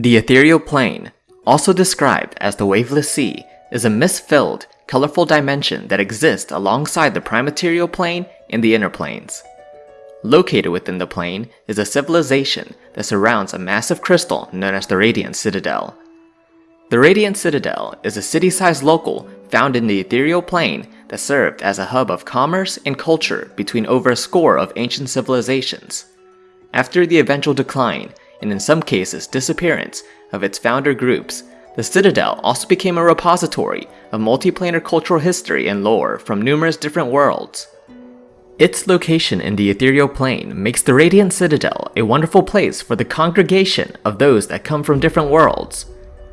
The ethereal plane, also described as the waveless sea, is a mist-filled, colorful dimension that exists alongside the prime material plane and the inner planes. Located within the plane is a civilization that surrounds a massive crystal known as the Radiant Citadel. The Radiant Citadel is a city-sized local found in the ethereal plane that served as a hub of commerce and culture between over a score of ancient civilizations. After the eventual decline, and in some cases disappearance, of its founder groups, the Citadel also became a repository of multiplanar cultural history and lore from numerous different worlds. Its location in the ethereal plane makes the Radiant Citadel a wonderful place for the congregation of those that come from different worlds.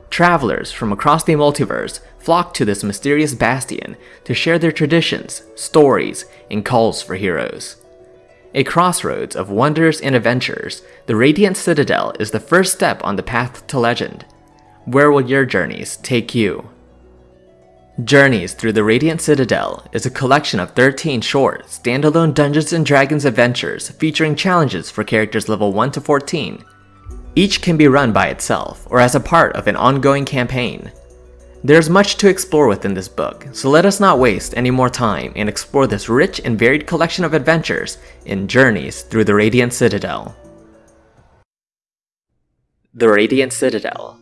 Travelers from across the multiverse flock to this mysterious bastion to share their traditions, stories, and calls for heroes. A crossroads of wonders and adventures, the Radiant Citadel is the first step on the path to legend. Where will your journeys take you? Journeys Through the Radiant Citadel is a collection of 13 short, standalone Dungeons & Dragons adventures featuring challenges for characters level 1 to 14. Each can be run by itself or as a part of an ongoing campaign. There's much to explore within this book, so let us not waste any more time and explore this rich and varied collection of adventures in Journeys Through the Radiant Citadel. The Radiant Citadel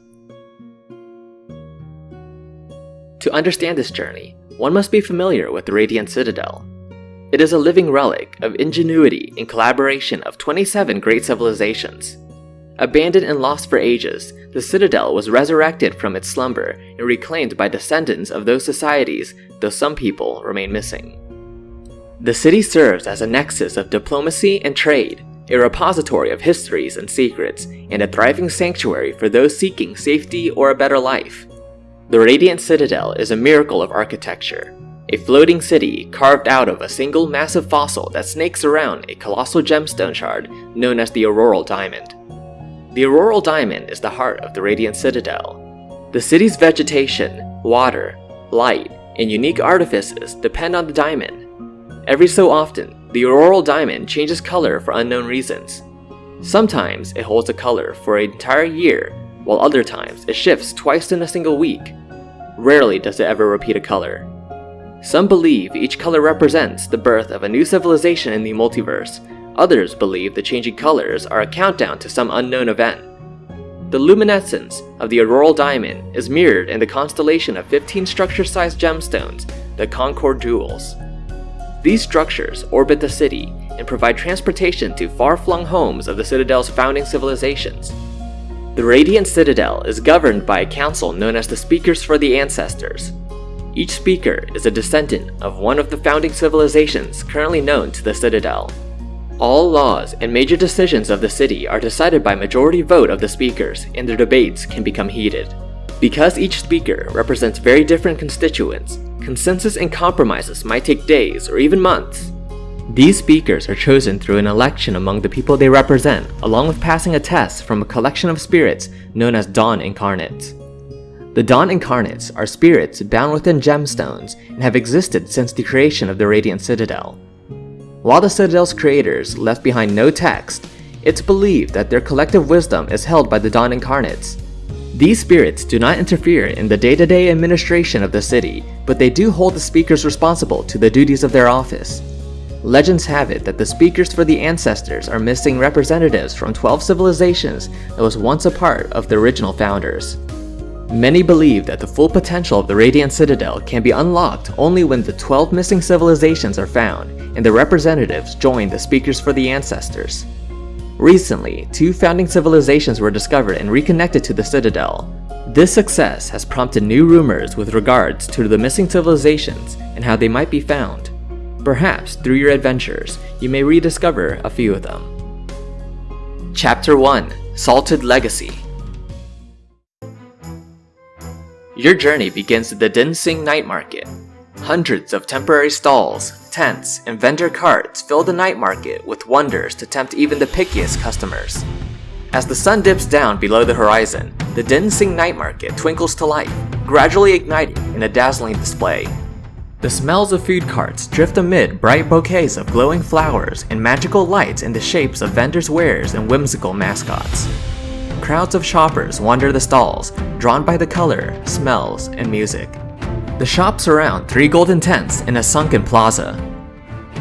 To understand this journey, one must be familiar with the Radiant Citadel. It is a living relic of ingenuity and collaboration of 27 great civilizations. Abandoned and lost for ages, the Citadel was resurrected from its slumber and reclaimed by descendants of those societies, though some people remain missing. The city serves as a nexus of diplomacy and trade, a repository of histories and secrets, and a thriving sanctuary for those seeking safety or a better life. The Radiant Citadel is a miracle of architecture, a floating city carved out of a single massive fossil that snakes around a colossal gemstone shard known as the Auroral Diamond. The Auroral Diamond is the heart of the Radiant Citadel. The city's vegetation, water, light, and unique artifices depend on the diamond. Every so often, the Auroral Diamond changes color for unknown reasons. Sometimes it holds a color for an entire year, while other times it shifts twice in a single week. Rarely does it ever repeat a color. Some believe each color represents the birth of a new civilization in the multiverse, Others believe the changing colors are a countdown to some unknown event. The luminescence of the auroral diamond is mirrored in the constellation of 15 structure-sized gemstones, the Concord Jewels. These structures orbit the city and provide transportation to far-flung homes of the Citadel's founding civilizations. The Radiant Citadel is governed by a council known as the Speakers for the Ancestors. Each speaker is a descendant of one of the founding civilizations currently known to the Citadel. All laws and major decisions of the city are decided by majority vote of the speakers and their debates can become heated. Because each speaker represents very different constituents, consensus and compromises might take days or even months. These speakers are chosen through an election among the people they represent, along with passing a test from a collection of spirits known as Dawn Incarnates. The Dawn Incarnates are spirits bound within gemstones and have existed since the creation of the Radiant Citadel. While the Citadel's creators left behind no text, it's believed that their collective wisdom is held by the Dawn Incarnates. These spirits do not interfere in the day-to-day -day administration of the city, but they do hold the speakers responsible to the duties of their office. Legends have it that the speakers for the ancestors are missing representatives from 12 civilizations that was once a part of the original founders. Many believe that the full potential of the Radiant Citadel can be unlocked only when the 12 missing civilizations are found and the representatives join the Speakers for the Ancestors. Recently, two founding civilizations were discovered and reconnected to the Citadel. This success has prompted new rumors with regards to the missing civilizations and how they might be found. Perhaps through your adventures, you may rediscover a few of them. Chapter 1 Salted Legacy Your journey begins at the Dinsing Night Market. Hundreds of temporary stalls, tents, and vendor carts fill the night market with wonders to tempt even the pickiest customers. As the sun dips down below the horizon, the Dinsing Night Market twinkles to life, gradually igniting in a dazzling display. The smells of food carts drift amid bright bouquets of glowing flowers and magical lights in the shapes of vendors' wares and whimsical mascots. Crowds of shoppers wander the stalls, drawn by the color, smells, and music. The shops surround three golden tents in a sunken plaza.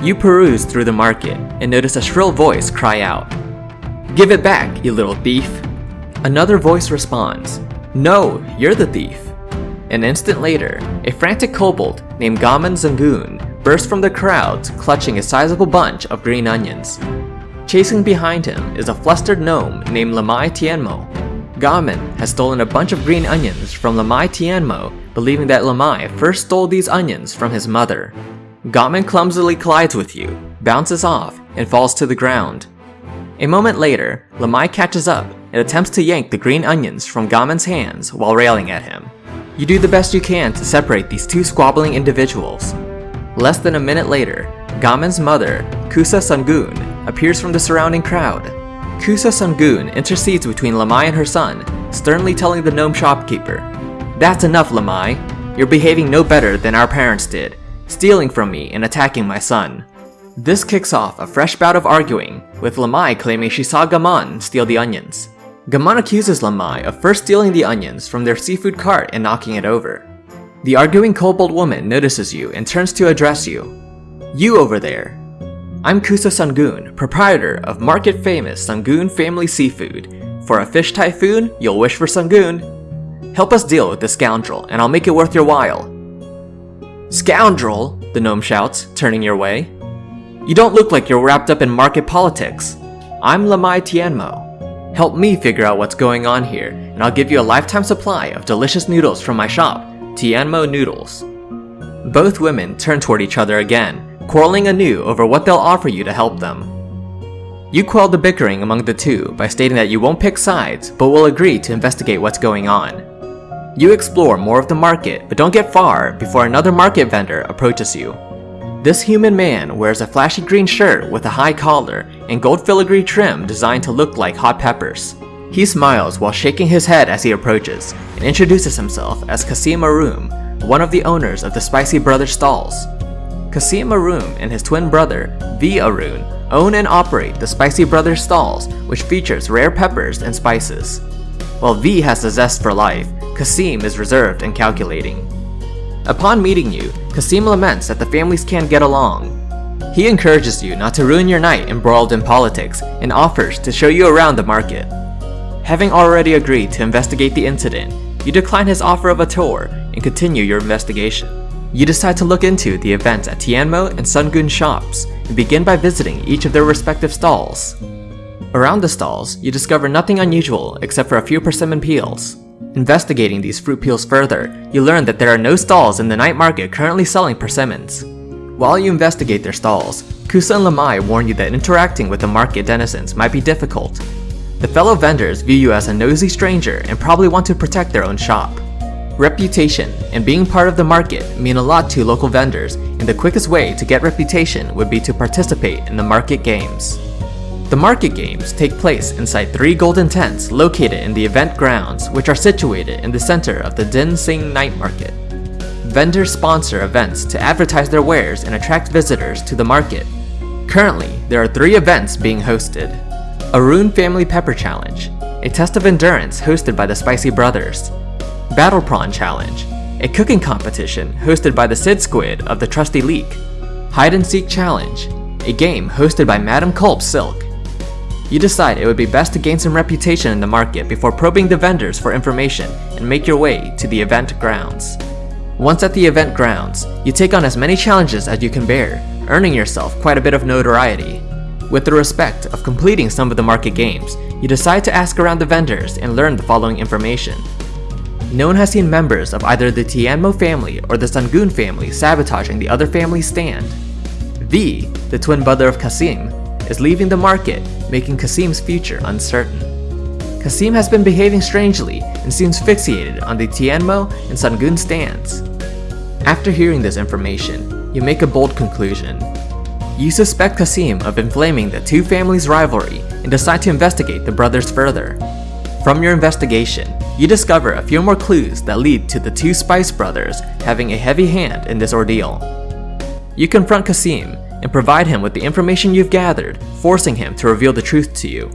You peruse through the market and notice a shrill voice cry out, Give it back, you little thief! Another voice responds, No, you're the thief. An instant later, a frantic kobold named Gaman Sangun bursts from the crowd clutching a sizable bunch of green onions. Chasing behind him is a flustered gnome named Lamai Tianmo. Gaman has stolen a bunch of green onions from Lamai Tianmo, believing that Lamai first stole these onions from his mother. Gaman clumsily collides with you, bounces off, and falls to the ground. A moment later, Lamai catches up and attempts to yank the green onions from Gaman's hands while railing at him. You do the best you can to separate these two squabbling individuals. Less than a minute later, Gaman's mother, Kusa Sangun, appears from the surrounding crowd. Kusa Sangun intercedes between Lamai and her son, sternly telling the gnome shopkeeper, That's enough, Lamai. You're behaving no better than our parents did, stealing from me and attacking my son. This kicks off a fresh bout of arguing, with Lamai claiming she saw Gaman steal the onions. Gaman accuses Lamai of first stealing the onions from their seafood cart and knocking it over. The arguing kobold woman notices you and turns to address you. You over there. I'm Kusa Sangun, proprietor of market famous Sangun Family Seafood. For a fish typhoon, you'll wish for Sangun. Help us deal with this scoundrel, and I'll make it worth your while. Scoundrel, the gnome shouts, turning your way. You don't look like you're wrapped up in market politics. I'm Lamai Tianmo. Help me figure out what's going on here, and I'll give you a lifetime supply of delicious noodles from my shop, Tianmo Noodles. Both women turn toward each other again, quarreling anew over what they'll offer you to help them. You quell the bickering among the two by stating that you won't pick sides, but will agree to investigate what's going on. You explore more of the market, but don't get far before another market vendor approaches you. This human man wears a flashy green shirt with a high collar and gold filigree trim designed to look like hot peppers. He smiles while shaking his head as he approaches and introduces himself as Kasim Arum, one of the owners of the Spicy Brothers stalls. Kasim Arum and his twin brother, V. Arun, own and operate the Spicy Brothers stalls, which features rare peppers and spices. While V has a zest for life, Kasim is reserved and calculating. Upon meeting you, Kasim laments that the families can't get along. He encourages you not to ruin your night embroiled in politics and offers to show you around the market. Having already agreed to investigate the incident, you decline his offer of a tour and continue your investigation. You decide to look into the events at Tianmo and Sangun shops and begin by visiting each of their respective stalls. Around the stalls, you discover nothing unusual except for a few persimmon peels. Investigating these fruit peels further, you learn that there are no stalls in the night market currently selling persimmons. While you investigate their stalls, Kusa and Lamai warn you that interacting with the market denizens might be difficult. The fellow vendors view you as a nosy stranger and probably want to protect their own shop. Reputation and being part of the market mean a lot to local vendors and the quickest way to get reputation would be to participate in the market games. The market games take place inside three golden tents located in the event grounds which are situated in the center of the Dinsing Night Market. Vendors sponsor events to advertise their wares and attract visitors to the market. Currently, there are three events being hosted. a Arun Family Pepper Challenge, a test of endurance hosted by the Spicy Brothers, Battle Prawn Challenge, a cooking competition hosted by the Sid Squid of the Trusty Leak, Hide and Seek Challenge, a game hosted by Madam Culp Silk. You decide it would be best to gain some reputation in the market before probing the vendors for information and make your way to the event grounds. Once at the event grounds, you take on as many challenges as you can bear, earning yourself quite a bit of notoriety. With the respect of completing some of the market games, you decide to ask around the vendors and learn the following information. No one has seen members of either the Tianmo family or the Sangun family sabotaging the other family's stand. V, the twin brother of Kasim, is leaving the market, making Kasim's future uncertain. Kasim has been behaving strangely and seems fixated on the Tianmo and Sangun stands. After hearing this information, you make a bold conclusion. You suspect Kasim of inflaming the two families' rivalry and decide to investigate the brothers further. From your investigation, you discover a few more clues that lead to the two Spice brothers having a heavy hand in this ordeal. You confront Kasim and provide him with the information you've gathered, forcing him to reveal the truth to you.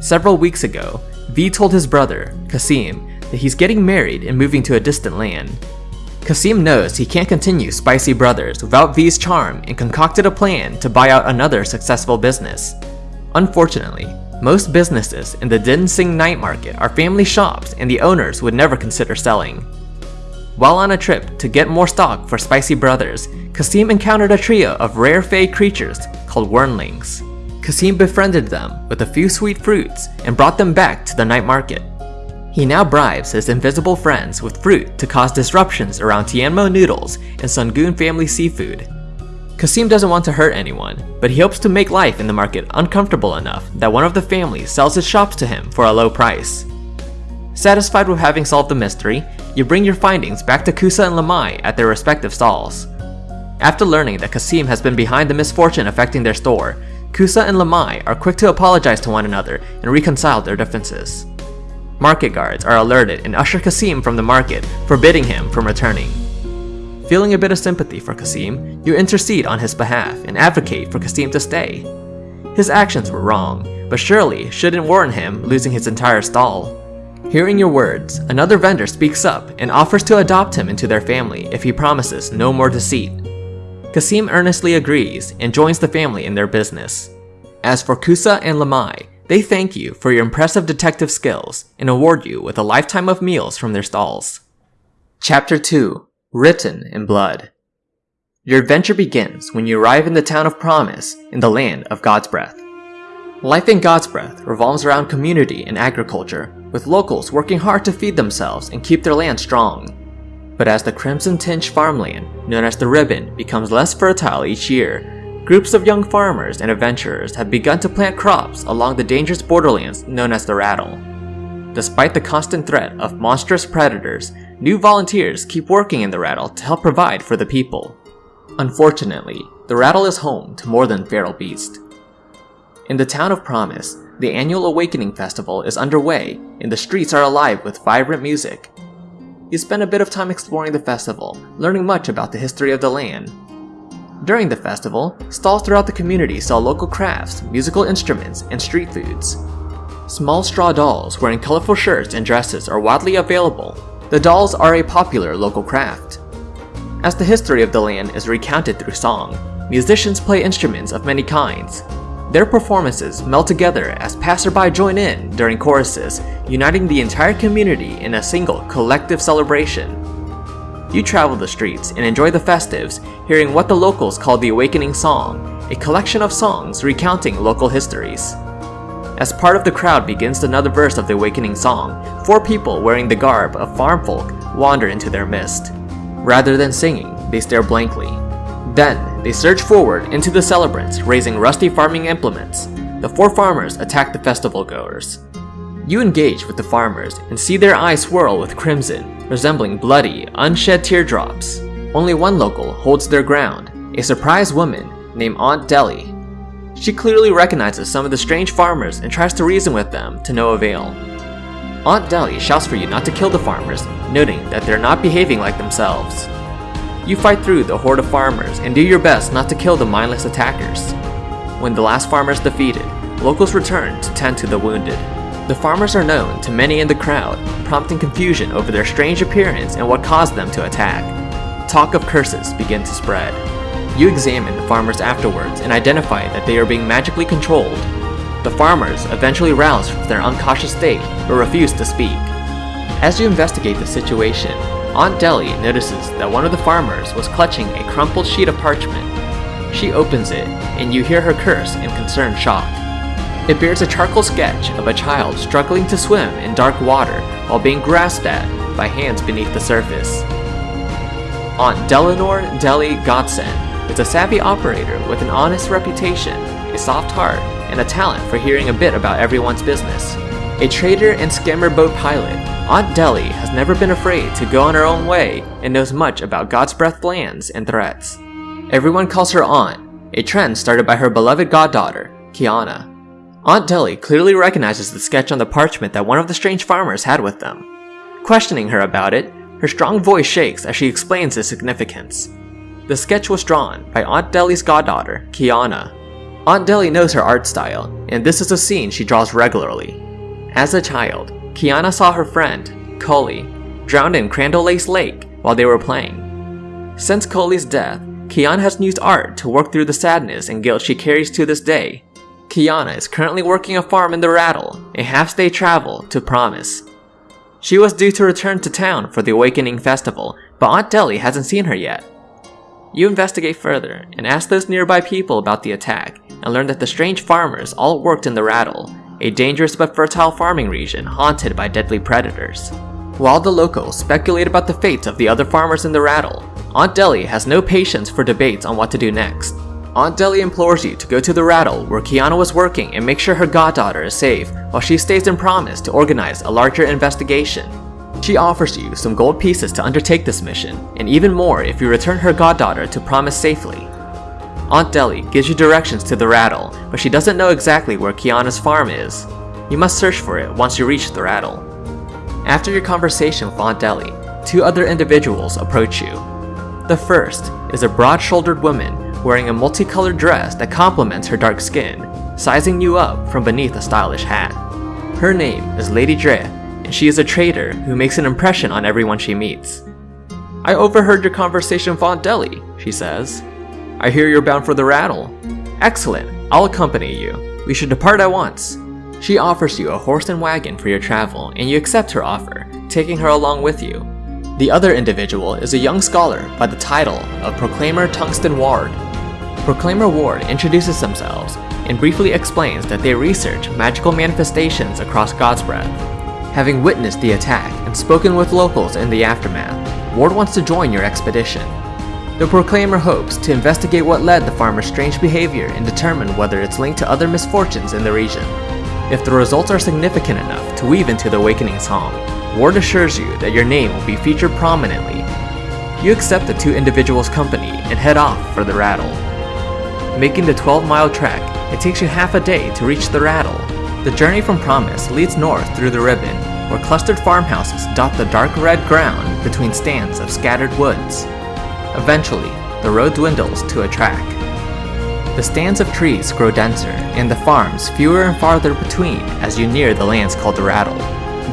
Several weeks ago, V told his brother, Kasim, that he's getting married and moving to a distant land. Kasim knows he can't continue Spicy Brothers without V's charm and concocted a plan to buy out another successful business. Unfortunately, most businesses in the Dinsing night market are family shops and the owners would never consider selling. While on a trip to get more stock for Spicy Brothers, Kasim encountered a trio of rare fey creatures called Wyrmlings. Kasim befriended them with a few sweet fruits and brought them back to the night market. He now bribes his invisible friends with fruit to cause disruptions around Tianmo noodles and Sangun family seafood. Kasim doesn't want to hurt anyone, but he hopes to make life in the market uncomfortable enough that one of the families sells his shops to him for a low price. Satisfied with having solved the mystery, you bring your findings back to Kusa and Lamai at their respective stalls. After learning that Kasim has been behind the misfortune affecting their store, Kusa and Lamai are quick to apologize to one another and reconcile their differences. Market guards are alerted and usher Kasim from the market, forbidding him from returning. Feeling a bit of sympathy for Kasim, you intercede on his behalf and advocate for Kasim to stay. His actions were wrong, but surely shouldn't warrant him losing his entire stall. Hearing your words, another vendor speaks up and offers to adopt him into their family if he promises no more deceit. Kasim earnestly agrees and joins the family in their business. As for Kusa and Lamai, they thank you for your impressive detective skills and award you with a lifetime of meals from their stalls. Chapter 2 Written in Blood Your adventure begins when you arrive in the town of Promise in the land of Godsbreath. Life in Godsbreath revolves around community and agriculture, with locals working hard to feed themselves and keep their land strong. But as the Crimson Tinge farmland, known as the Ribbon, becomes less fertile each year, Groups of young farmers and adventurers have begun to plant crops along the dangerous borderlands known as the Rattle. Despite the constant threat of monstrous predators, new volunteers keep working in the Rattle to help provide for the people. Unfortunately, the Rattle is home to more than feral beasts. In the town of Promise, the annual Awakening Festival is underway and the streets are alive with vibrant music. You spend a bit of time exploring the festival, learning much about the history of the land, during the festival, stalls throughout the community sell local crafts, musical instruments, and street foods. Small straw dolls wearing colorful shirts and dresses are widely available. The dolls are a popular local craft. As the history of the land is recounted through song, musicians play instruments of many kinds. Their performances meld together as passerby join in during choruses, uniting the entire community in a single collective celebration. You travel the streets and enjoy the festives, hearing what the locals call the Awakening Song, a collection of songs recounting local histories. As part of the crowd begins another verse of the Awakening Song, four people wearing the garb of farm folk wander into their midst. Rather than singing, they stare blankly. Then, they surge forward into the celebrants, raising rusty farming implements. The four farmers attack the festival goers. You engage with the farmers and see their eyes swirl with crimson, resembling bloody, unshed teardrops. Only one local holds their ground, a surprised woman named Aunt Deli. She clearly recognizes some of the strange farmers and tries to reason with them to no avail. Aunt Deli shouts for you not to kill the farmers, noting that they're not behaving like themselves. You fight through the horde of farmers and do your best not to kill the mindless attackers. When the last farmer is defeated, locals return to tend to the wounded. The farmers are known to many in the crowd, prompting confusion over their strange appearance and what caused them to attack. Talk of curses begin to spread. You examine the farmers afterwards and identify that they are being magically controlled. The farmers eventually rouse from their uncautious state, but refuse to speak. As you investigate the situation, Aunt Deli notices that one of the farmers was clutching a crumpled sheet of parchment. She opens it, and you hear her curse in concerned shock. It bears a charcoal sketch of a child struggling to swim in dark water while being grasped at by hands beneath the surface. Aunt Delanor Deli Godson is a savvy operator with an honest reputation, a soft heart, and a talent for hearing a bit about everyone's business. A trader and scammer boat pilot, Aunt Deli has never been afraid to go on her own way and knows much about Godsbreath plans and threats. Everyone calls her Aunt, a trend started by her beloved goddaughter, Kiana. Aunt Deli clearly recognizes the sketch on the parchment that one of the strange farmers had with them. Questioning her about it, her strong voice shakes as she explains its significance. The sketch was drawn by Aunt Deli's goddaughter, Kiana. Aunt Deli knows her art style, and this is a scene she draws regularly. As a child, Kiana saw her friend, Coley, drowned in Crandall Lace Lake while they were playing. Since Coley's death, Kiana has used art to work through the sadness and guilt she carries to this day. Kiana is currently working a farm in the Rattle, a half-day travel to Promise. She was due to return to town for the Awakening Festival, but Aunt Deli hasn't seen her yet. You investigate further and ask those nearby people about the attack and learn that the strange farmers all worked in the Rattle, a dangerous but fertile farming region haunted by deadly predators. While the locals speculate about the fates of the other farmers in the Rattle, Aunt Deli has no patience for debates on what to do next. Aunt Deli implores you to go to the Rattle where Kiana was working and make sure her goddaughter is safe while she stays in Promise to organize a larger investigation. She offers you some gold pieces to undertake this mission, and even more if you return her goddaughter to Promise safely. Aunt Deli gives you directions to the Rattle, but she doesn't know exactly where Kiana's farm is. You must search for it once you reach the Rattle. After your conversation with Aunt Deli, two other individuals approach you. The first is a broad-shouldered woman wearing a multicolored dress that complements her dark skin, sizing you up from beneath a stylish hat. Her name is Lady Dre, and she is a trader who makes an impression on everyone she meets. I overheard your conversation with Aunt Deli, she says. I hear you're bound for the rattle. Excellent, I'll accompany you. We should depart at once. She offers you a horse and wagon for your travel, and you accept her offer, taking her along with you. The other individual is a young scholar by the title of Proclaimer Tungsten Ward, Proclaimer Ward introduces themselves and briefly explains that they research magical manifestations across Godsbreath. Having witnessed the attack and spoken with locals in the aftermath, Ward wants to join your expedition. The Proclaimer hopes to investigate what led the farmer's strange behavior and determine whether it's linked to other misfortunes in the region. If the results are significant enough to weave into the Awakening Song, Ward assures you that your name will be featured prominently. You accept the two individuals' company and head off for the Rattle. Making the 12 mile trek, it takes you half a day to reach the Rattle. The journey from Promise leads north through the ribbon, where clustered farmhouses dot the dark red ground between stands of scattered woods. Eventually, the road dwindles to a track. The stands of trees grow denser, and the farms fewer and farther between as you near the lands called the Rattle.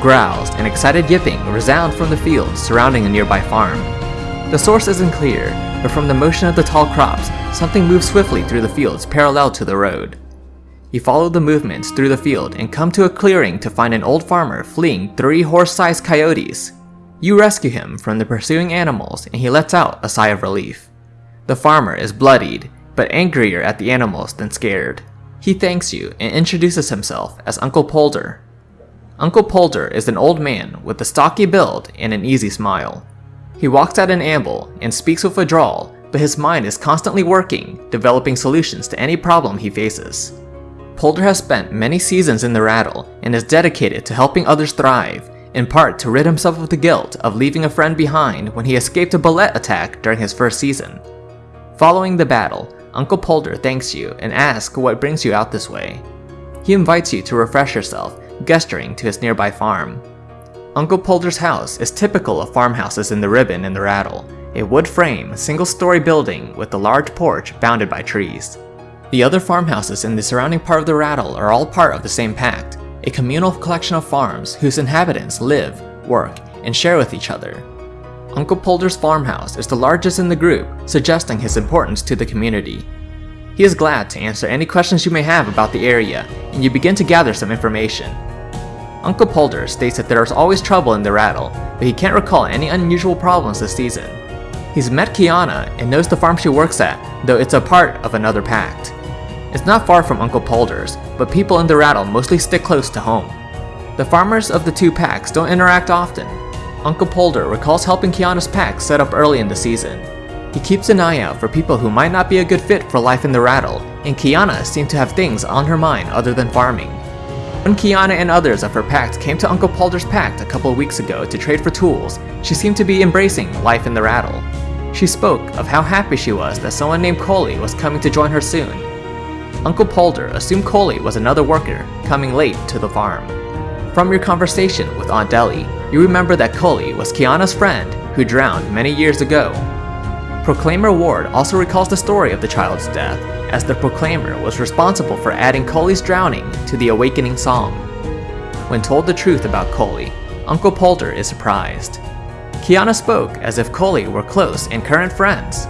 Growls and excited yipping resound from the fields surrounding a nearby farm. The source isn't clear, but from the motion of the tall crops, something moves swiftly through the fields parallel to the road. You follow the movements through the field and come to a clearing to find an old farmer fleeing three horse-sized coyotes. You rescue him from the pursuing animals and he lets out a sigh of relief. The farmer is bloodied, but angrier at the animals than scared. He thanks you and introduces himself as Uncle Polder. Uncle Polder is an old man with a stocky build and an easy smile. He walks at an amble and speaks with a drawl, but his mind is constantly working, developing solutions to any problem he faces. Polder has spent many seasons in the Rattle and is dedicated to helping others thrive, in part to rid himself of the guilt of leaving a friend behind when he escaped a bulette attack during his first season. Following the battle, Uncle Polder thanks you and asks what brings you out this way. He invites you to refresh yourself, gesturing to his nearby farm. Uncle Polder's house is typical of farmhouses in the Ribbon and the Rattle, a wood frame, single-story building with a large porch bounded by trees. The other farmhouses in the surrounding part of the Rattle are all part of the same pact, a communal collection of farms whose inhabitants live, work, and share with each other. Uncle Polder's farmhouse is the largest in the group, suggesting his importance to the community. He is glad to answer any questions you may have about the area, and you begin to gather some information. Uncle Polder states that there is always trouble in the Rattle, but he can't recall any unusual problems this season. He's met Kiana and knows the farm she works at, though it's a part of another pact. It's not far from Uncle Polder's, but people in the Rattle mostly stick close to home. The farmers of the two packs don't interact often. Uncle Polder recalls helping Kiana's pack set up early in the season. He keeps an eye out for people who might not be a good fit for life in the Rattle, and Kiana seemed to have things on her mind other than farming. When Kiana and others of her pact came to Uncle Polder's pact a couple weeks ago to trade for tools, she seemed to be embracing life in the rattle. She spoke of how happy she was that someone named Coley was coming to join her soon. Uncle Polder assumed Coley was another worker coming late to the farm. From your conversation with Aunt Deli, you remember that Coley was Kiana's friend who drowned many years ago. Proclaimer Ward also recalls the story of the child's death as the Proclaimer was responsible for adding Coley's drowning to the Awakening Song. When told the truth about Collei, Uncle Polder is surprised. Kiana spoke as if Collei were close and current friends.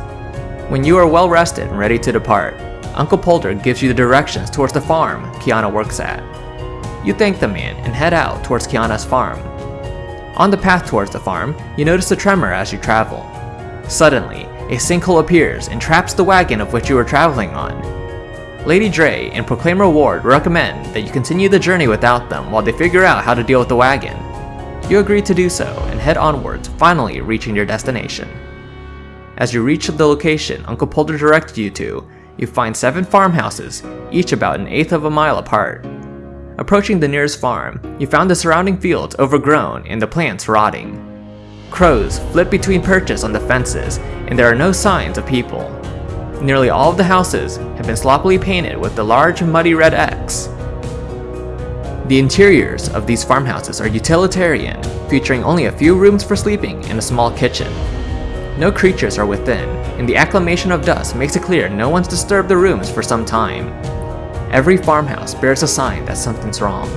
When you are well rested and ready to depart, Uncle Polder gives you the directions towards the farm Kiana works at. You thank the man and head out towards Kiana's farm. On the path towards the farm, you notice a tremor as you travel. Suddenly, a sinkhole appears and traps the wagon of which you were traveling on. Lady Dre and Proclaimer Ward recommend that you continue the journey without them while they figure out how to deal with the wagon. You agree to do so and head onwards, finally reaching your destination. As you reach the location Uncle Polder directed you to, you find seven farmhouses, each about an eighth of a mile apart. Approaching the nearest farm, you found the surrounding fields overgrown and the plants rotting. Crows flit between perches on the fences, and there are no signs of people. Nearly all of the houses have been sloppily painted with the large muddy red X. The interiors of these farmhouses are utilitarian, featuring only a few rooms for sleeping and a small kitchen. No creatures are within, and the acclamation of dust makes it clear no one's disturbed the rooms for some time. Every farmhouse bears a sign that something's wrong.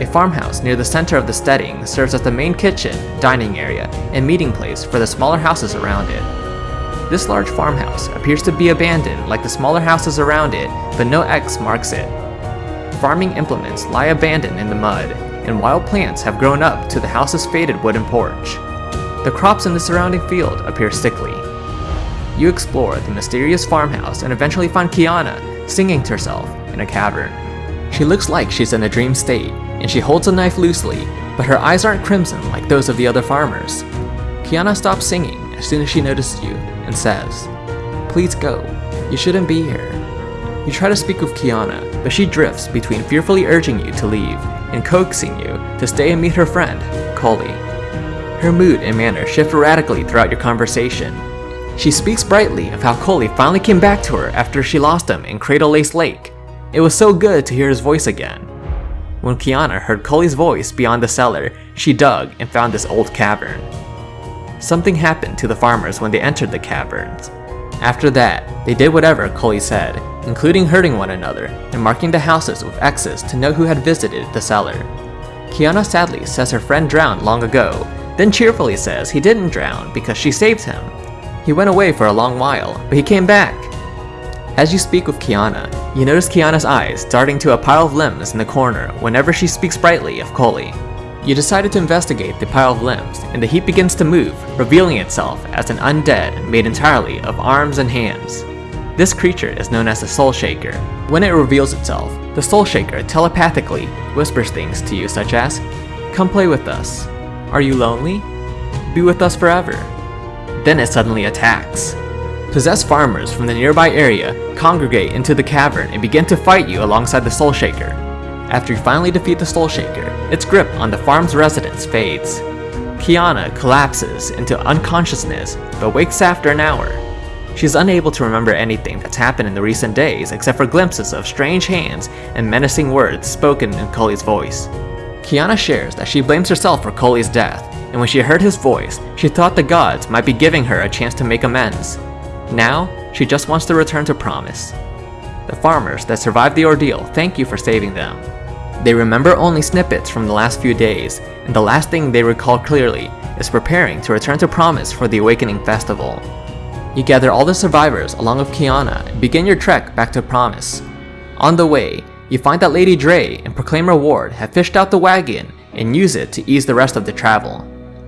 A farmhouse near the center of the steading serves as the main kitchen, dining area, and meeting place for the smaller houses around it. This large farmhouse appears to be abandoned like the smaller houses around it, but no X marks it. Farming implements lie abandoned in the mud, and wild plants have grown up to the house's faded wooden porch. The crops in the surrounding field appear sickly. You explore the mysterious farmhouse and eventually find Kiana singing to herself in a cavern. She looks like she's in a dream state, and she holds a knife loosely, but her eyes aren't crimson like those of the other farmers. Kiana stops singing as soon as she notices you and says, Please go, you shouldn't be here. You try to speak with Kiana, but she drifts between fearfully urging you to leave and coaxing you to stay and meet her friend, Collei. Her mood and manner shift radically throughout your conversation. She speaks brightly of how Collei finally came back to her after she lost him in Cradle Lace Lake. It was so good to hear his voice again. When Kiana heard Collei's voice beyond the cellar, she dug and found this old cavern. Something happened to the farmers when they entered the caverns. After that, they did whatever Collei said, including hurting one another and marking the houses with X's to know who had visited the cellar. Kiana sadly says her friend drowned long ago, then cheerfully says he didn't drown because she saved him. He went away for a long while, but he came back. As you speak with Kiana, you notice Kiana's eyes darting to a pile of limbs in the corner whenever she speaks brightly of Collei. You decided to investigate the pile of limbs, and the heap begins to move, revealing itself as an undead made entirely of arms and hands. This creature is known as the Soul Shaker. When it reveals itself, the Soul Shaker telepathically whispers things to you such as, Come play with us. Are you lonely? Be with us forever. Then it suddenly attacks. Possessed farmers from the nearby area congregate into the cavern and begin to fight you alongside the Soul Shaker. After you finally defeat the Soul Shaker, its grip on the farm's residents fades. Kiana collapses into unconsciousness but wakes after an hour. She's unable to remember anything that's happened in the recent days except for glimpses of strange hands and menacing words spoken in Collei's voice. Kiana shares that she blames herself for Collei's death, and when she heard his voice, she thought the gods might be giving her a chance to make amends. Now, she just wants to return to Promise. The farmers that survived the ordeal thank you for saving them. They remember only snippets from the last few days, and the last thing they recall clearly is preparing to return to Promise for the Awakening Festival. You gather all the survivors along with Kiana and begin your trek back to Promise. On the way, you find that Lady Dre and Proclaimer Ward have fished out the wagon and use it to ease the rest of the travel.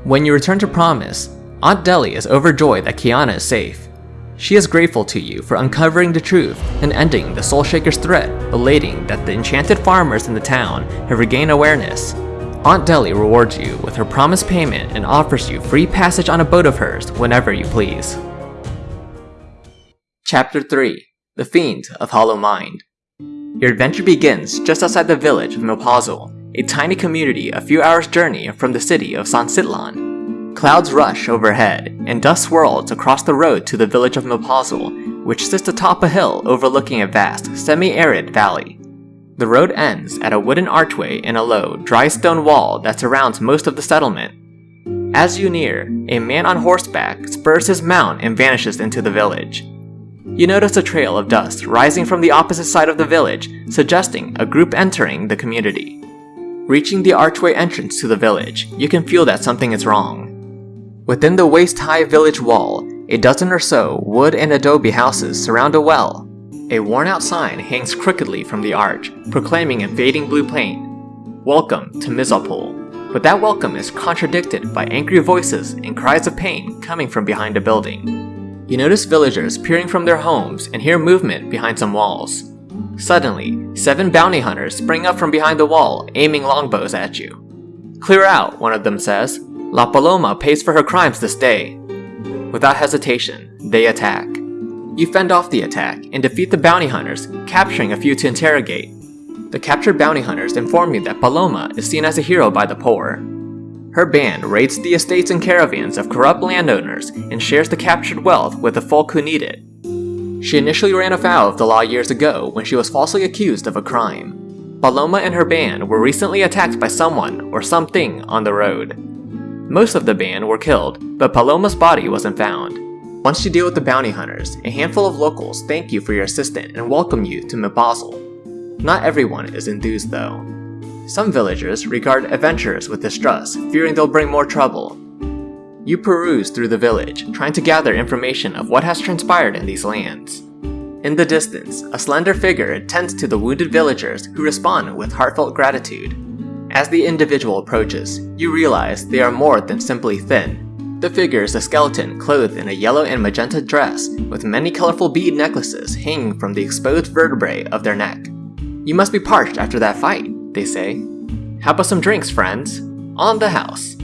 When you return to Promise, Aunt Deli is overjoyed that Kiana is safe. She is grateful to you for uncovering the truth and ending the Soul Shaker's threat, relating that the enchanted farmers in the town have regained awareness. Aunt Deli rewards you with her promised payment and offers you free passage on a boat of hers whenever you please. Chapter 3 The Fiend of Hollow Mine Your adventure begins just outside the village of Milpazul, a tiny community a few hours' journey from the city of San Sitlan. Clouds rush overhead, and dust swirls across the road to the village of Milpazul, which sits atop a hill overlooking a vast, semi-arid valley. The road ends at a wooden archway in a low, dry stone wall that surrounds most of the settlement. As you near, a man on horseback spurs his mount and vanishes into the village. You notice a trail of dust rising from the opposite side of the village, suggesting a group entering the community. Reaching the archway entrance to the village, you can feel that something is wrong. Within the waist-high village wall, a dozen or so wood and adobe houses surround a well. A worn-out sign hangs crookedly from the arch, proclaiming in fading blue paint, Welcome to Mizalpul. But that welcome is contradicted by angry voices and cries of pain coming from behind a building. You notice villagers peering from their homes and hear movement behind some walls. Suddenly, seven bounty hunters spring up from behind the wall, aiming longbows at you. Clear out, one of them says. La Paloma pays for her crimes this day. Without hesitation, they attack. You fend off the attack and defeat the bounty hunters, capturing a few to interrogate. The captured bounty hunters inform you that Paloma is seen as a hero by the poor. Her band raids the estates and caravans of corrupt landowners and shares the captured wealth with the folk who need it. She initially ran afoul of the law years ago when she was falsely accused of a crime. Paloma and her band were recently attacked by someone or something on the road. Most of the band were killed, but Paloma's body wasn't found. Once you deal with the bounty hunters, a handful of locals thank you for your assistance and welcome you to Milpazul. Not everyone is enthused though. Some villagers regard adventurers with distrust, fearing they'll bring more trouble. You peruse through the village, trying to gather information of what has transpired in these lands. In the distance, a slender figure tends to the wounded villagers who respond with heartfelt gratitude. As the individual approaches, you realize they are more than simply thin. The figure is a skeleton clothed in a yellow and magenta dress with many colorful bead necklaces hanging from the exposed vertebrae of their neck. You must be parched after that fight, they say. How about some drinks, friends? On the house.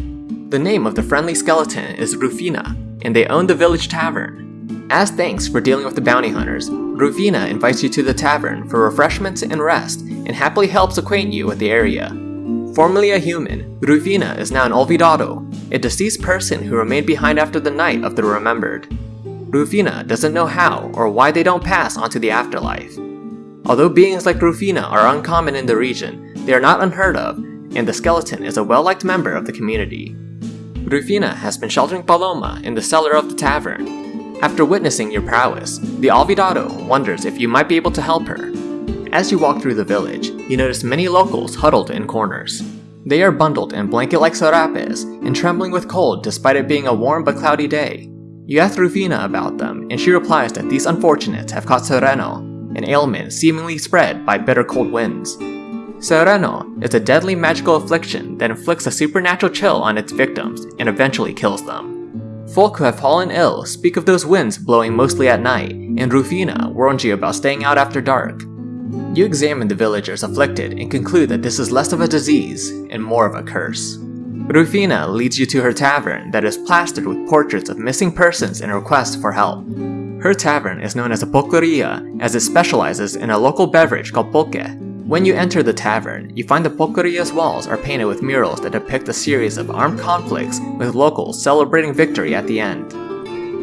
The name of the friendly skeleton is Rufina, and they own the village tavern. As thanks for dealing with the bounty hunters, Rufina invites you to the tavern for refreshments and rest, and happily helps acquaint you with the area. Formerly a human, Rufina is now an Olvidado, a deceased person who remained behind after the night of the remembered. Rufina doesn't know how or why they don't pass on to the afterlife, Although beings like Rufina are uncommon in the region, they are not unheard of, and the skeleton is a well-liked member of the community. Rufina has been sheltering Paloma in the cellar of the tavern. After witnessing your prowess, the Olvidado wonders if you might be able to help her. As you walk through the village, you notice many locals huddled in corners. They are bundled in blanket-like sarapes and trembling with cold despite it being a warm but cloudy day. You ask Rufina about them, and she replies that these unfortunates have caught Sereno, an ailment seemingly spread by bitter cold winds. Sereno is a deadly magical affliction that inflicts a supernatural chill on its victims and eventually kills them. Folk who have fallen ill speak of those winds blowing mostly at night, and Rufina warns you about staying out after dark. You examine the villagers afflicted and conclude that this is less of a disease and more of a curse. Rufina leads you to her tavern that is plastered with portraits of missing persons and requests for help. Her tavern is known as a pulqueria as it specializes in a local beverage called pulque. When you enter the tavern, you find the pulqueria's walls are painted with murals that depict a series of armed conflicts with locals celebrating victory at the end.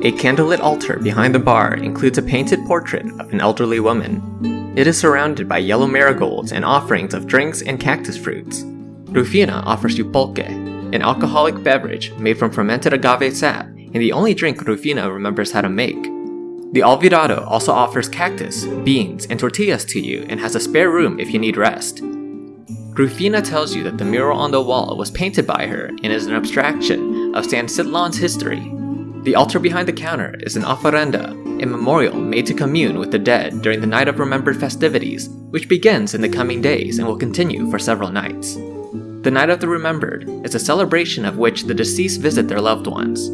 A candlelit altar behind the bar includes a painted portrait of an elderly woman. It is surrounded by yellow marigolds and offerings of drinks and cactus fruits. Rufina offers you pulque, an alcoholic beverage made from fermented agave sap and the only drink Rufina remembers how to make. The Olvidado also offers cactus, beans, and tortillas to you and has a spare room if you need rest. Rufina tells you that the mural on the wall was painted by her and is an abstraction of San Sitlan's history. The altar behind the counter is an ofrenda, a memorial made to commune with the dead during the Night of Remembered festivities, which begins in the coming days and will continue for several nights. The Night of the Remembered is a celebration of which the deceased visit their loved ones.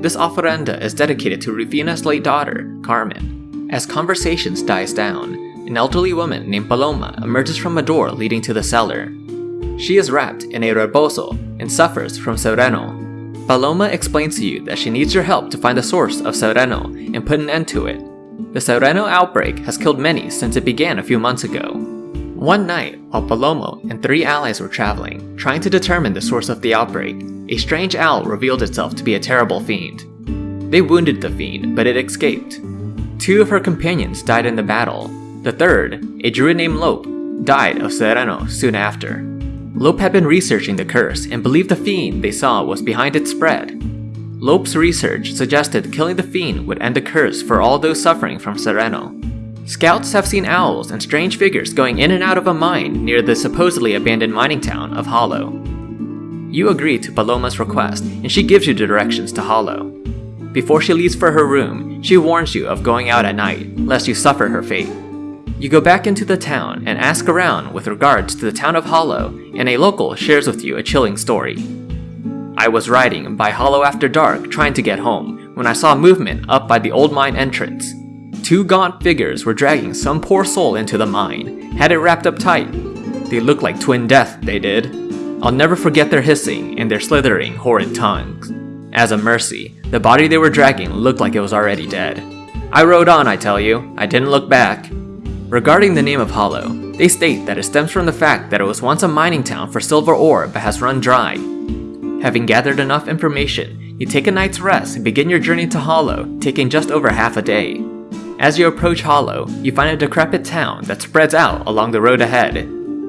This ofrenda is dedicated to Rufina's late daughter, Carmen. As conversations dies down, an elderly woman named Paloma emerges from a door leading to the cellar. She is wrapped in a rebozo and suffers from Sereno. Paloma explains to you that she needs your help to find the source of Sereno and put an end to it. The Sereno outbreak has killed many since it began a few months ago. One night, while Paloma and three allies were traveling, trying to determine the source of the outbreak, a strange owl revealed itself to be a terrible fiend. They wounded the fiend, but it escaped. Two of her companions died in the battle. The third, a druid named Lope, died of Sereno soon after. Lope had been researching the curse and believed the fiend they saw was behind its spread. Lope's research suggested killing the fiend would end the curse for all those suffering from Sereno. Scouts have seen owls and strange figures going in and out of a mine near the supposedly abandoned mining town of Hollow. You agree to Paloma's request, and she gives you the directions to Hollow. Before she leaves for her room, she warns you of going out at night, lest you suffer her fate. You go back into the town and ask around with regards to the town of Hollow, and a local shares with you a chilling story. I was riding by Hollow after dark trying to get home when I saw movement up by the old mine entrance. Two gaunt figures were dragging some poor soul into the mine, had it wrapped up tight. They looked like twin death, they did. I'll never forget their hissing and their slithering, horrid tongues. As a mercy, the body they were dragging looked like it was already dead. I rode on, I tell you. I didn't look back. Regarding the name of Hollow, they state that it stems from the fact that it was once a mining town for silver ore but has run dry. Having gathered enough information, you take a night's rest and begin your journey to Hollow, taking just over half a day. As you approach Hollow, you find a decrepit town that spreads out along the road ahead.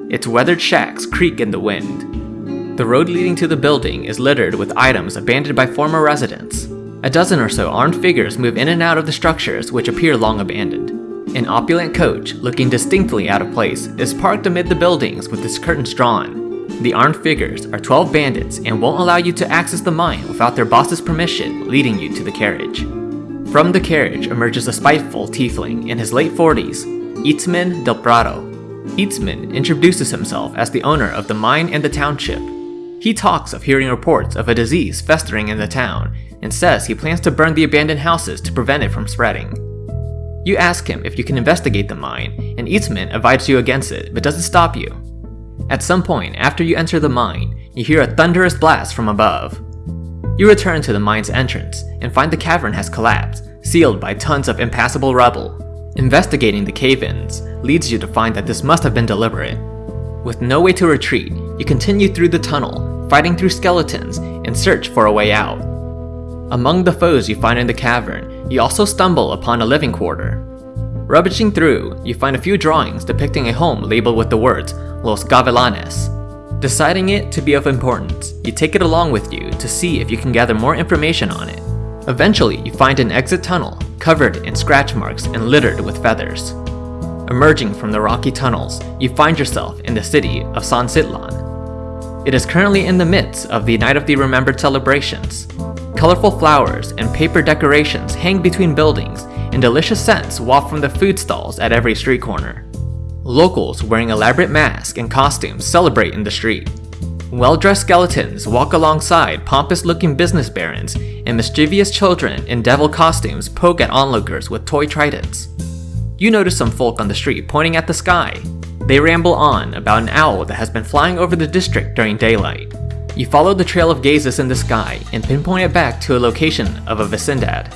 Its weathered shacks creak in the wind. The road leading to the building is littered with items abandoned by former residents. A dozen or so armed figures move in and out of the structures which appear long abandoned. An opulent coach, looking distinctly out of place, is parked amid the buildings with its curtains drawn. The armed figures are 12 bandits and won't allow you to access the mine without their boss's permission, leading you to the carriage. From the carriage emerges a spiteful tiefling in his late 40s, Itzman Del Prado. Introduces himself as the owner of the mine and the township. He talks of hearing reports of a disease festering in the town and says he plans to burn the abandoned houses to prevent it from spreading. You ask him if you can investigate the mine, and Itzman advises you against it but doesn't stop you. At some point after you enter the mine, you hear a thunderous blast from above. You return to the mine's entrance and find the cavern has collapsed, sealed by tons of impassable rubble. Investigating the cave-ins leads you to find that this must have been deliberate. With no way to retreat, you continue through the tunnel, fighting through skeletons, and search for a way out. Among the foes you find in the cavern, you also stumble upon a living quarter. Rubbishing through, you find a few drawings depicting a home labeled with the words Los Gavilanes, Deciding it to be of importance, you take it along with you to see if you can gather more information on it. Eventually, you find an exit tunnel, covered in scratch marks and littered with feathers. Emerging from the rocky tunnels, you find yourself in the city of San Citlán. It is currently in the midst of the Night of the Remembered celebrations. Colorful flowers and paper decorations hang between buildings, and delicious scents waft from the food stalls at every street corner. Locals wearing elaborate masks and costumes celebrate in the street. Well-dressed skeletons walk alongside pompous-looking business barons, and mischievous children in devil costumes poke at onlookers with toy tridents. You notice some folk on the street pointing at the sky. They ramble on about an owl that has been flying over the district during daylight. You follow the trail of gazes in the sky and pinpoint it back to a location of a vecindad.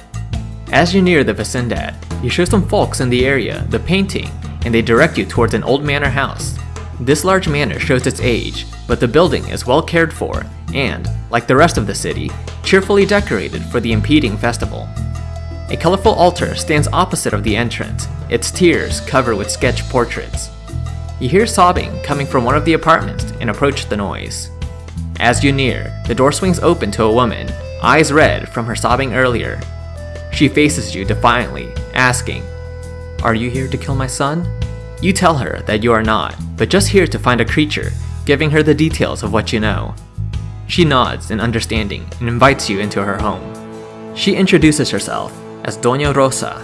As you near the vecindad, you show some folks in the area the painting and they direct you towards an old manor house. This large manor shows its age, but the building is well cared for and, like the rest of the city, cheerfully decorated for the impeding festival. A colorful altar stands opposite of the entrance, its tiers covered with sketch portraits. You hear sobbing coming from one of the apartments and approach the noise. As you near, the door swings open to a woman, eyes red from her sobbing earlier. She faces you defiantly, asking, are you here to kill my son? You tell her that you are not, but just here to find a creature, giving her the details of what you know. She nods in understanding and invites you into her home. She introduces herself as Doña Rosa.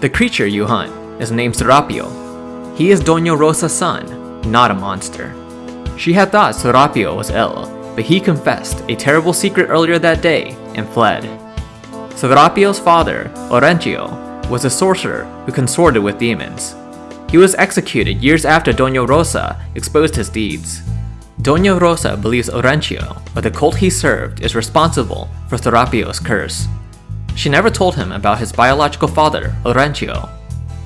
The creature you hunt is named Serapio. He is Doña Rosa's son, not a monster. She had thought Serapio was ill, but he confessed a terrible secret earlier that day and fled. Serapio's father, Orencio, was a sorcerer who consorted with demons. He was executed years after Doña Rosa exposed his deeds. Doña Rosa believes Orencio, or the cult he served, is responsible for Serapio's curse. She never told him about his biological father, Orencio.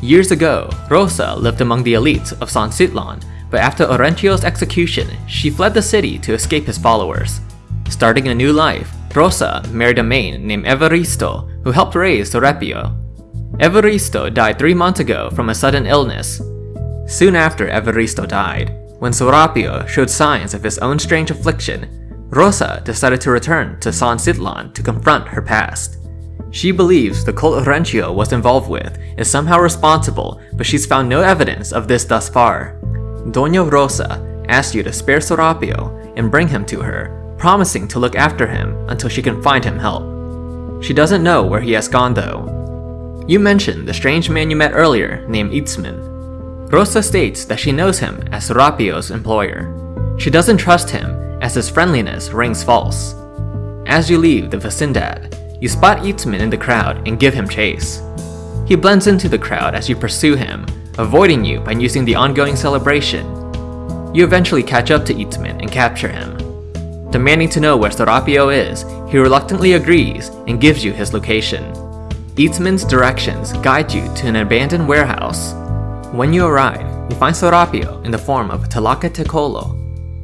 Years ago, Rosa lived among the elites of San Citlán, but after Orencio's execution, she fled the city to escape his followers. Starting a new life, Rosa married a man named Evaristo who helped raise Serapio Evaristo died three months ago from a sudden illness. Soon after Evaristo died, when Serapio showed signs of his own strange affliction, Rosa decided to return to San Citlán to confront her past. She believes the cult Orencio was involved with is somehow responsible, but she's found no evidence of this thus far. Doña Rosa asks you to spare Serapio and bring him to her, promising to look after him until she can find him help. She doesn't know where he has gone though. You mentioned the strange man you met earlier named Itzman. Rosa states that she knows him as Serapio's employer. She doesn't trust him as his friendliness rings false. As you leave the Vecindad, you spot Itzman in the crowd and give him chase. He blends into the crowd as you pursue him, avoiding you by using the ongoing celebration. You eventually catch up to Itzman and capture him. Demanding to know where Serapio is, he reluctantly agrees and gives you his location. Itzman's directions guide you to an abandoned warehouse. When you arrive, you find Serapio in the form of Tlacatecolo.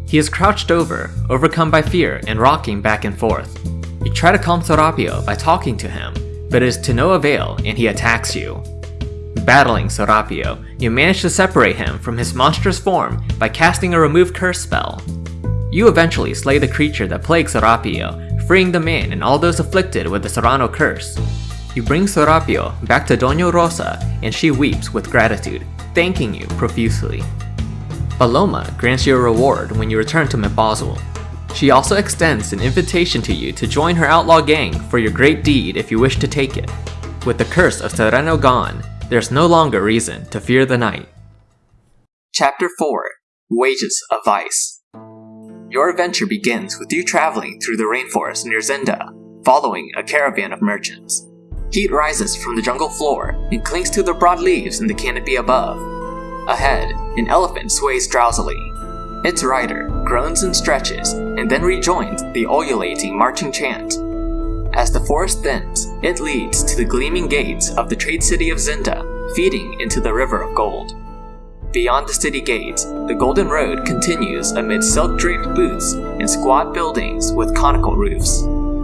He is crouched over, overcome by fear and rocking back and forth. You try to calm Serapio by talking to him, but it is to no avail and he attacks you. Battling Serapio, you manage to separate him from his monstrous form by casting a remove curse spell. You eventually slay the creature that plagues Serapio, freeing the man and all those afflicted with the Serrano curse. You bring Serapio back to Doña Rosa and she weeps with gratitude, thanking you profusely. Paloma grants you a reward when you return to Milpazul, she also extends an invitation to you to join her outlaw gang for your great deed if you wish to take it. With the curse of Sereno gone, there's no longer reason to fear the night. Chapter 4 Wages of Vice Your adventure begins with you traveling through the rainforest near Zinda, following a caravan of merchants. Heat rises from the jungle floor and clings to the broad leaves in the canopy above. Ahead, an elephant sways drowsily, its rider groans and stretches, and then rejoins the ululating marching chant. As the forest thins, it leads to the gleaming gates of the trade city of Zinda, feeding into the river of gold. Beyond the city gates, the Golden Road continues amid silk draped booths and squat buildings with conical roofs.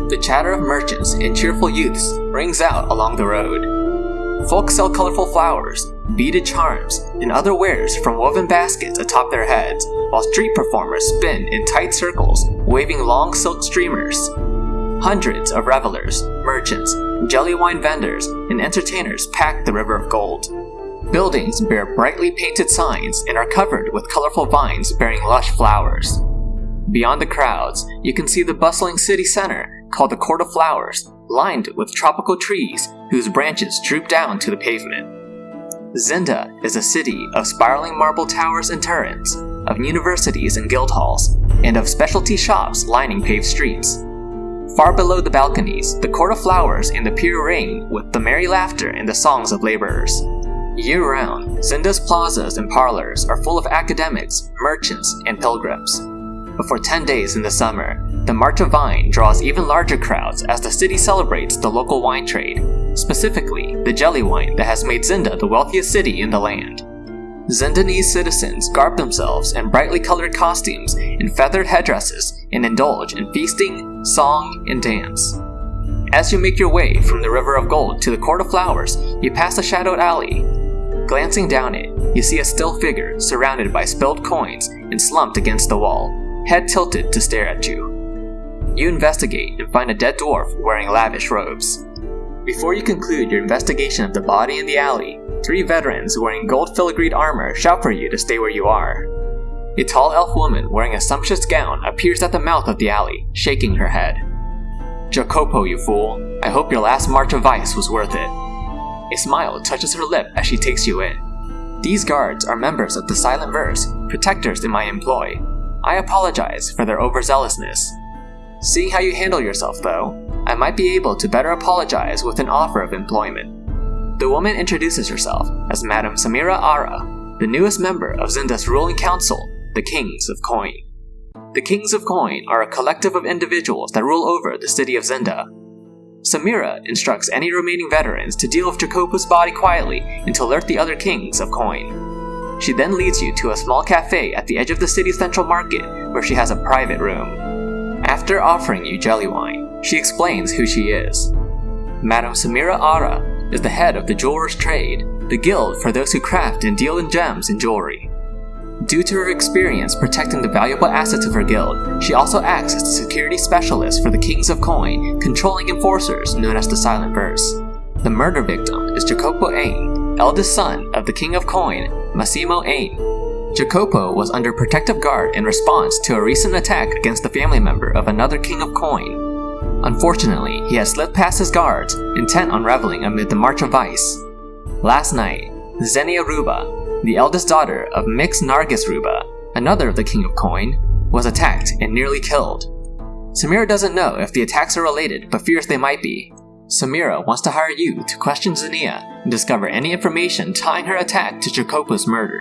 The chatter of merchants and cheerful youths rings out along the road. Folk sell colorful flowers, beaded charms, and other wares from woven baskets atop their heads, while street performers spin in tight circles, waving long silk streamers. Hundreds of revelers, merchants, jelly wine vendors, and entertainers pack the River of Gold. Buildings bear brightly painted signs and are covered with colorful vines bearing lush flowers. Beyond the crowds, you can see the bustling city center called the Court of Flowers, lined with tropical trees whose branches droop down to the pavement. Zinda is a city of spiraling marble towers and turrets, of universities and guild halls, and of specialty shops lining paved streets. Far below the balconies, the court of flowers and the pier ring with the merry laughter and the songs of laborers. Year round, Zinda's plazas and parlors are full of academics, merchants, and pilgrims. But for 10 days in the summer, the March of Vice draws even larger crowds as the city celebrates the local wine trade, specifically the jelly wine that has made Zinda the wealthiest city in the land. Zindanese citizens garb themselves in brightly colored costumes and feathered headdresses and indulge in feasting, song, and dance. As you make your way from the River of Gold to the Court of Flowers, you pass a shadowed alley. Glancing down it, you see a still figure surrounded by spilled coins and slumped against the wall, head tilted to stare at you. You investigate and find a dead dwarf wearing lavish robes. Before you conclude your investigation of the body in the alley, three veterans wearing gold filigreed armor shout for you to stay where you are. A tall elf woman wearing a sumptuous gown appears at the mouth of the alley, shaking her head. Jacopo, you fool. I hope your last march of vice was worth it. A smile touches her lip as she takes you in. These guards are members of the Silent Verse, protectors in my employ. I apologize for their overzealousness. Seeing how you handle yourself, though, I might be able to better apologize with an offer of employment. The woman introduces herself as Madame Samira Ara, the newest member of Zinda's ruling council, the Kings of Coin. The Kings of Coin are a collective of individuals that rule over the city of Zinda. Samira instructs any remaining veterans to deal with Jacopo's body quietly and to alert the other Kings of Coin. She then leads you to a small cafe at the edge of the city's central market where she has a private room. After offering you jelly wine, she explains who she is. Madame Samira Ara is the head of the jeweler's trade, the guild for those who craft and deal in gems and jewelry. Due to her experience protecting the valuable assets of her guild, she also acts as the security specialist for the Kings of Coin, controlling enforcers known as the Silent Verse. The murder victim is Jacopo Ain, eldest son of the King of Coin, Massimo Ain. Jacopo was under protective guard in response to a recent attack against a family member of another King of Coin. Unfortunately, he had slipped past his guards, intent on reveling amid the March of Vice. Last night, Xenia Ruba, the eldest daughter of Mix Nargis Ruba, another of the King of Coin, was attacked and nearly killed. Samira doesn't know if the attacks are related, but fears they might be, Samira wants to hire you to question Xenia and discover any information tying her attack to Jacopo's murder.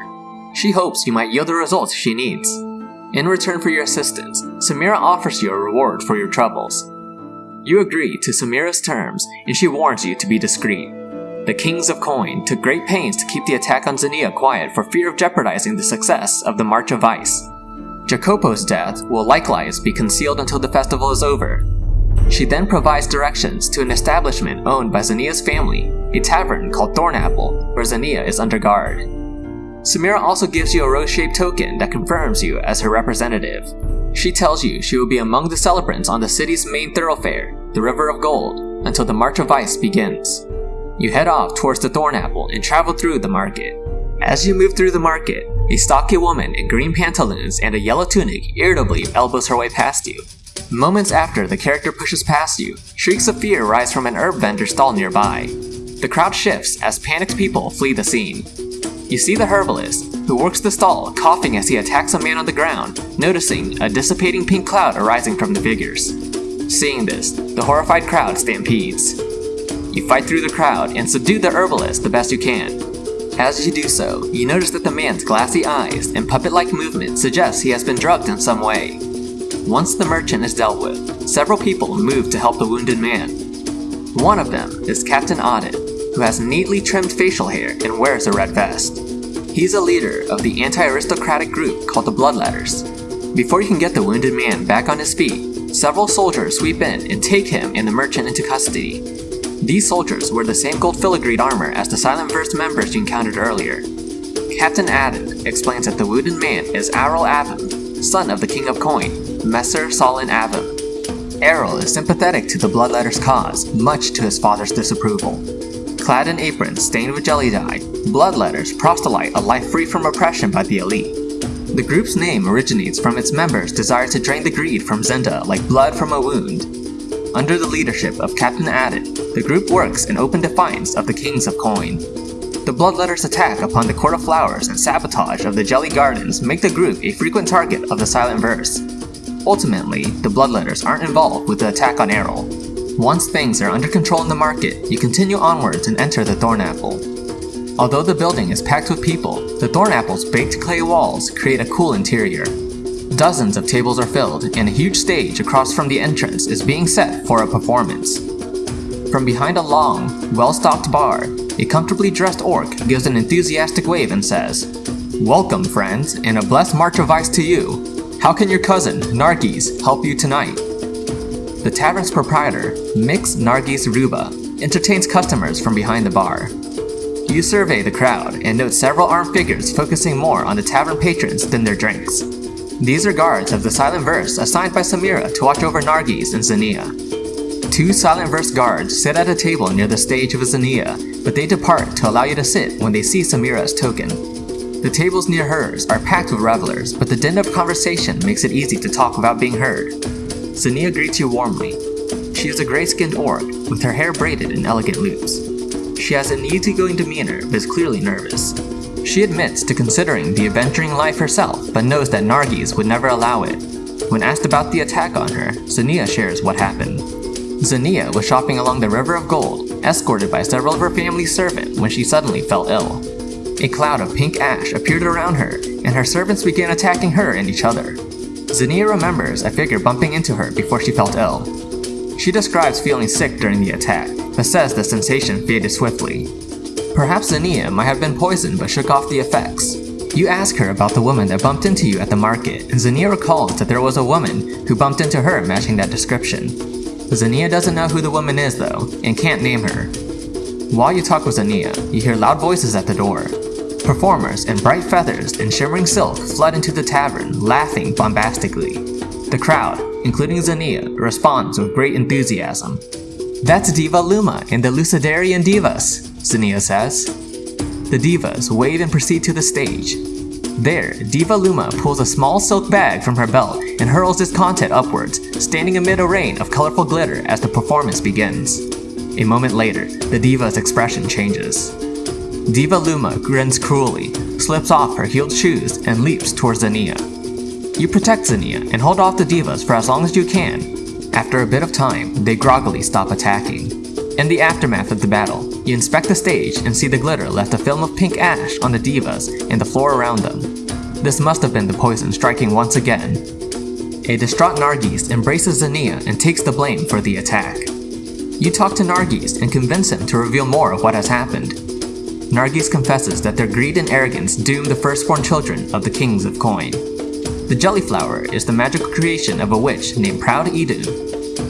She hopes you might yield the results she needs. In return for your assistance, Samira offers you a reward for your troubles. You agree to Samira's terms, and she warns you to be discreet. The Kings of Coin took great pains to keep the attack on Xenia quiet for fear of jeopardizing the success of the March of Vice. Jacopo's death will likewise be concealed until the festival is over, she then provides directions to an establishment owned by Zania's family, a tavern called Thornapple, where Zania is under guard. Samira also gives you a rose-shaped token that confirms you as her representative. She tells you she will be among the celebrants on the city's main thoroughfare, the River of Gold, until the March of Vice begins. You head off towards the Thornapple and travel through the market. As you move through the market, a stocky woman in green pantaloons and a yellow tunic irritably elbows her way past you, Moments after the character pushes past you, shrieks of fear rise from an herb vendor stall nearby. The crowd shifts as panicked people flee the scene. You see the herbalist, who works the stall, coughing as he attacks a man on the ground, noticing a dissipating pink cloud arising from the figures. Seeing this, the horrified crowd stampedes. You fight through the crowd and subdue the herbalist the best you can. As you do so, you notice that the man's glassy eyes and puppet-like movement suggest he has been drugged in some way. Once the merchant is dealt with, several people move to help the wounded man. One of them is Captain Audit, who has neatly trimmed facial hair and wears a red vest. He's a leader of the anti-aristocratic group called the Bloodletters. Before you can get the wounded man back on his feet, several soldiers sweep in and take him and the merchant into custody. These soldiers wear the same gold filigreed armor as the Silent Verse members you encountered earlier. Captain Adam explains that the wounded man is Aral Avon, son of the King of Coin, Messer Solin Avon. Errol is sympathetic to the Bloodletter's cause, much to his father's disapproval. Clad in aprons stained with jelly dye, Bloodletters proselyte a life free from oppression by the elite. The group's name originates from its members' desire to drain the greed from Zinda like blood from a wound. Under the leadership of Captain Addit, the group works in open defiance of the Kings of Coin. The Bloodletters' attack upon the Court of Flowers and sabotage of the Jelly Gardens make the group a frequent target of the Silent Verse, Ultimately, the Bloodletters aren't involved with the attack on Errol. Once things are under control in the market, you continue onwards and enter the Thornapple. Although the building is packed with people, the Thornapple's baked clay walls create a cool interior. Dozens of tables are filled, and a huge stage across from the entrance is being set for a performance. From behind a long, well-stocked bar, a comfortably dressed orc gives an enthusiastic wave and says, Welcome, friends, and a blessed march of vice to you. How can your cousin, Nargis, help you tonight? The tavern's proprietor, Mix Nargis Ruba, entertains customers from behind the bar. You survey the crowd and note several armed figures focusing more on the tavern patrons than their drinks. These are guards of the Silent Verse assigned by Samira to watch over Nargis and Xenia. Two Silent Verse guards sit at a table near the stage of Xenia, but they depart to allow you to sit when they see Samira's token. The tables near hers are packed with revelers, but the din of conversation makes it easy to talk without being heard. Xenia greets you warmly. She is a gray-skinned orc, with her hair braided in elegant loops. She has an easygoing demeanor, but is clearly nervous. She admits to considering the adventuring life herself, but knows that Nargis would never allow it. When asked about the attack on her, Xenia shares what happened. Xenia was shopping along the River of Gold, escorted by several of her family's servants when she suddenly fell ill. A cloud of pink ash appeared around her, and her servants began attacking her and each other. Xenia remembers a figure bumping into her before she felt ill. She describes feeling sick during the attack, but says the sensation faded swiftly. Perhaps Xenia might have been poisoned but shook off the effects. You ask her about the woman that bumped into you at the market, and Xenia recalls that there was a woman who bumped into her matching that description. Xenia doesn't know who the woman is though, and can't name her. While you talk with Xenia, you hear loud voices at the door. Performers in bright feathers and shimmering silk flood into the tavern, laughing bombastically. The crowd, including Xenia, responds with great enthusiasm. That's Diva Luma and the Lucidarian Divas, Xenia says. The divas wave and proceed to the stage. There, Diva Luma pulls a small silk bag from her belt and hurls its content upwards, standing amid a rain of colorful glitter as the performance begins. A moment later, the diva's expression changes. Diva Luma grins cruelly, slips off her heeled shoes, and leaps towards Xenia. You protect Xenia and hold off the divas for as long as you can. After a bit of time, they groggily stop attacking. In the aftermath of the battle, you inspect the stage and see the glitter left a film of pink ash on the divas and the floor around them. This must have been the poison striking once again. A distraught Nargis embraces Xenia and takes the blame for the attack. You talk to Nargis and convince him to reveal more of what has happened. Nargis confesses that their greed and arrogance doomed the firstborn children of the kings of Coin. The Jellyflower is the magical creation of a witch named Proud Idun.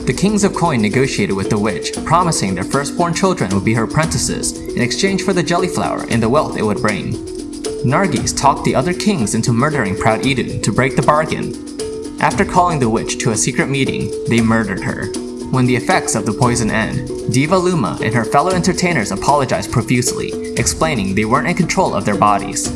The kings of Coin negotiated with the witch, promising their firstborn children would be her apprentices in exchange for the Jellyflower and the wealth it would bring. Nargis talked the other kings into murdering Proud Idun to break the bargain. After calling the witch to a secret meeting, they murdered her. When the effects of the poison end, Diva Luma and her fellow entertainers apologize profusely, explaining they weren't in control of their bodies.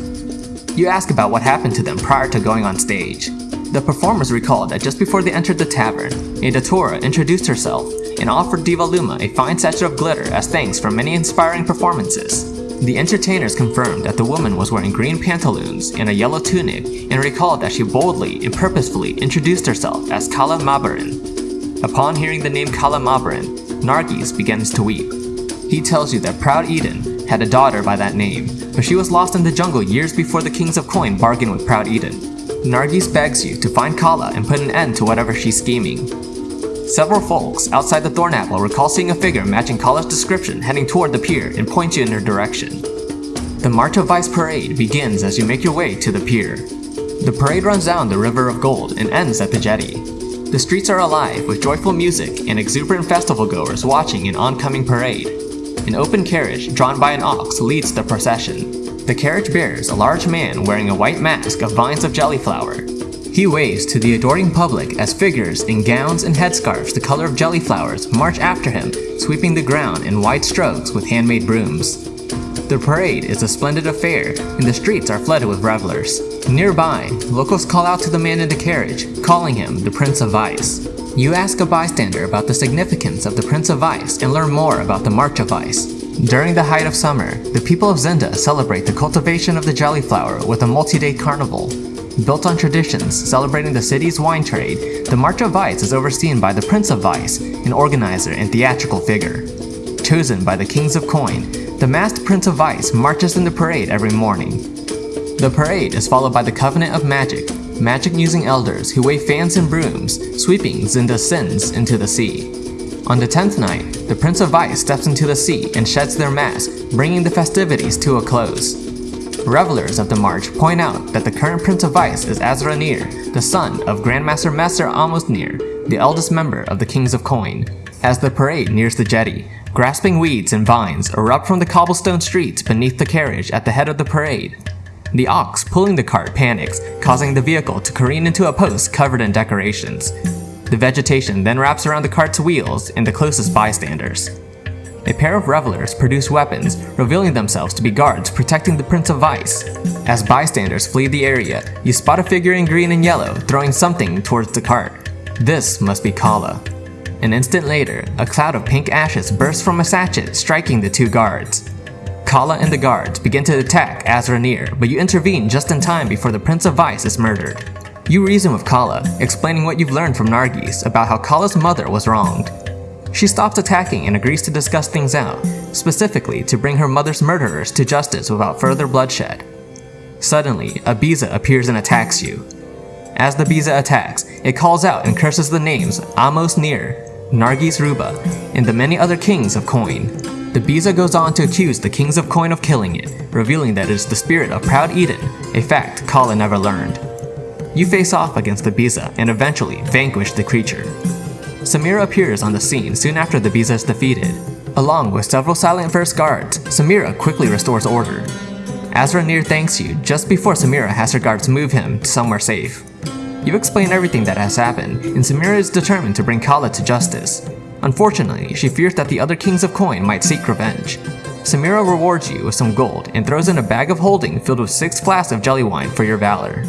You ask about what happened to them prior to going on stage. The performers recalled that just before they entered the tavern, a Datura introduced herself and offered Diva Luma a fine sachet of glitter as thanks for many inspiring performances. The entertainers confirmed that the woman was wearing green pantaloons and a yellow tunic and recalled that she boldly and purposefully introduced herself as Kala Mabarin. Upon hearing the name Kala Mabarin, Nargis begins to weep. He tells you that Proud Eden had a daughter by that name but she was lost in the jungle years before the Kings of Coin bargained with Proud Eden. Nargis begs you to find Kala and put an end to whatever she's scheming. Several folks outside the Thornapple recall seeing a figure matching Kala's description heading toward the pier and point you in her direction. The March of Vice parade begins as you make your way to the pier. The parade runs down the River of Gold and ends at the jetty. The streets are alive with joyful music and exuberant festival goers watching an oncoming parade. An open carriage drawn by an ox leads the procession. The carriage bears a large man wearing a white mask of vines of jellyflower. He waves to the adoring public as figures in gowns and headscarves the color of jellyflowers march after him, sweeping the ground in wide strokes with handmade brooms. The parade is a splendid affair, and the streets are flooded with revelers. Nearby, locals call out to the man in the carriage, calling him the Prince of Vice. You ask a bystander about the significance of the Prince of Ice and learn more about the March of Vice. During the height of summer, the people of Zinda celebrate the cultivation of the jellyflower with a multi-day carnival. Built on traditions celebrating the city's wine trade, the March of Vice is overseen by the Prince of Vice, an organizer and theatrical figure. Chosen by the Kings of Coin, the masked Prince of Vice marches in the parade every morning. The parade is followed by the Covenant of Magic, magic-using elders who wave fans and brooms, sweeping Zinda's sins into the sea. On the 10th night, the Prince of Vice steps into the sea and sheds their mask, bringing the festivities to a close. Revelers of the march point out that the current Prince of Vice is Azra Nir, the son of Grandmaster Master Amos Nir, the eldest member of the Kings of Coin. As the parade nears the jetty, grasping weeds and vines erupt from the cobblestone streets beneath the carriage at the head of the parade. The ox pulling the cart panics, causing the vehicle to careen into a post covered in decorations. The vegetation then wraps around the cart's wheels and the closest bystanders. A pair of revelers produce weapons, revealing themselves to be guards protecting the Prince of Vice. As bystanders flee the area, you spot a figure in green and yellow throwing something towards the cart. This must be Kala. An instant later, a cloud of pink ashes bursts from a sachet, striking the two guards. Kala and the guards begin to attack Azranir, but you intervene just in time before the Prince of Vice is murdered. You reason with Kala, explaining what you've learned from Nargis about how Kala's mother was wronged. She stops attacking and agrees to discuss things out, specifically to bring her mother's murderers to justice without further bloodshed. Suddenly, a Biza appears and attacks you. As the Biza attacks, it calls out and curses the names Amos Nir, Nargis Ruba, and the many other kings of Coin. The Biza goes on to accuse the Kings of Coin of killing it, revealing that it is the spirit of Proud Eden, a fact Kala never learned. You face off against the Biza and eventually vanquish the creature. Samira appears on the scene soon after the Biza is defeated. Along with several Silent Verse guards, Samira quickly restores order. Azra thanks you just before Samira has her guards move him to somewhere safe. You explain everything that has happened, and Samira is determined to bring Kala to justice. Unfortunately, she fears that the other kings of Coin might seek revenge. Samira rewards you with some gold and throws in a bag of holding filled with six flasks of jelly wine for your valor.